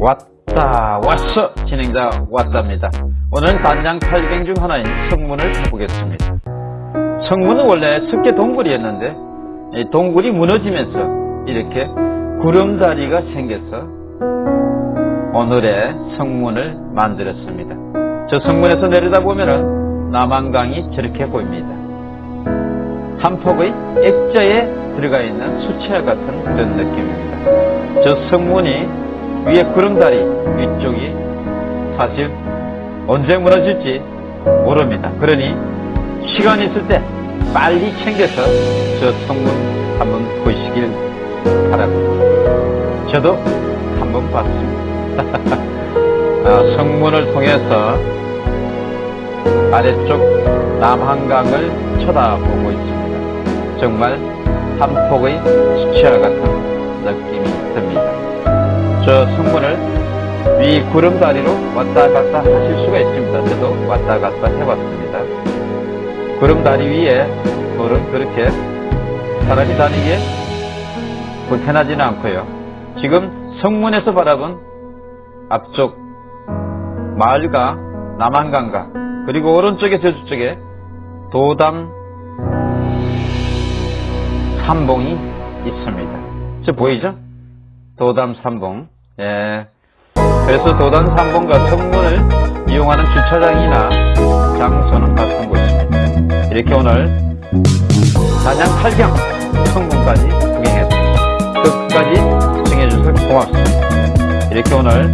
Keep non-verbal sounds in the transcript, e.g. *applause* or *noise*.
왔다 왔어. 진행자 왔답니다. 오늘은 단장 8경 중 하나인 성문을 해보겠습니다. 성문은 원래 습계 동굴이었는데 이 동굴이 무너지면서 이렇게 구름다리가 생겨서 오늘의 성문을 만들었습니다. 저 성문에서 내려다보면 남한강이 저렇게 보입니다. 한 폭의 액자에 들어가 있는 수채화 같은 그런 느낌입니다. 저 성문이 위에 구름다리 위쪽이 사실 언제 무너질지 모릅니다. 그러니 시간 있을 때 빨리 챙겨서 저 성문 한번 보시길 바랍니다. 저도 한번 봤습니다. *laughs* 아, 성문을 통해서 아래쪽 남한강을 쳐다보고 있습니다. 정말 한 폭의 수채화 같은 느낌이 듭니다. 저 성문을 위 구름다리로 왔다 갔다 하실 수가 있습니다. 저도 왔다 갔다 해봤습니다. 구름다리 위에 돌은 그렇게 사람이 다니기에 불편하지는 않고요. 지금 성문에서 바라본 앞쪽 마을과 남한강과 그리고 오른쪽에 저쪽에 도담 삼봉이 있습니다. 저 보이죠? 도담 삼봉. 예. 그래서 도담 삼봉과 성문을 이용하는 주차장이나 장소는 같은 곳입니다. 이렇게 오늘 단양 8경 성문까지 구경했습니다. 끝까지 시청해주셔서 고맙습니다. 이렇게 오늘